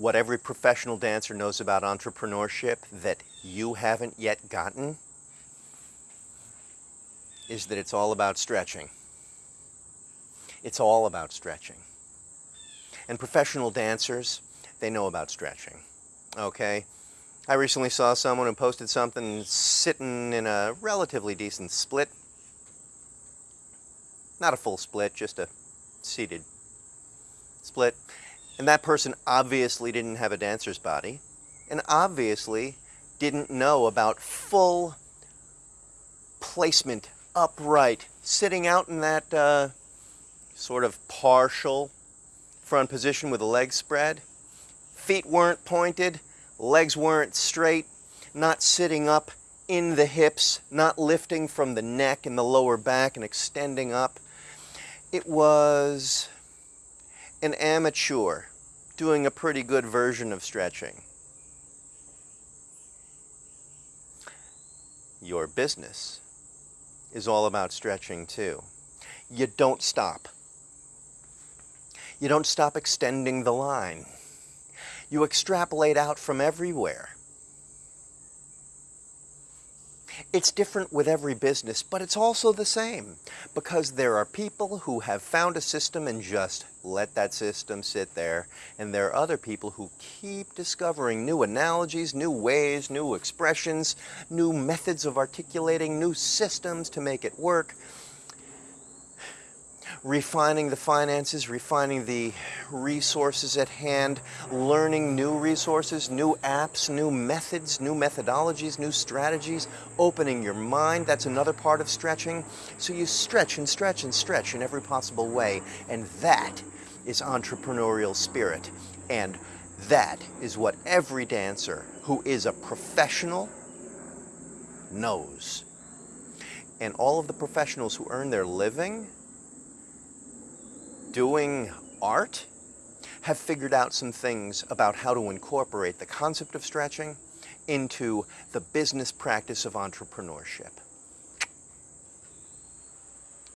what every professional dancer knows about entrepreneurship that you haven't yet gotten is that it's all about stretching. It's all about stretching. And professional dancers, they know about stretching. Okay? I recently saw someone who posted something sitting in a relatively decent split. Not a full split, just a seated split. And that person obviously didn't have a dancer's body and obviously didn't know about full placement, upright, sitting out in that uh, sort of partial front position with the legs spread. Feet weren't pointed, legs weren't straight, not sitting up in the hips, not lifting from the neck and the lower back and extending up. It was an amateur doing a pretty good version of stretching. Your business is all about stretching too. You don't stop. You don't stop extending the line. You extrapolate out from everywhere. It's different with every business, but it's also the same because there are people who have found a system and just let that system sit there. And there are other people who keep discovering new analogies, new ways, new expressions, new methods of articulating, new systems to make it work refining the finances, refining the resources at hand, learning new resources, new apps, new methods, new methodologies, new strategies, opening your mind. That's another part of stretching. So you stretch and stretch and stretch in every possible way. And that is entrepreneurial spirit. And that is what every dancer who is a professional knows. And all of the professionals who earn their living doing art have figured out some things about how to incorporate the concept of stretching into the business practice of entrepreneurship.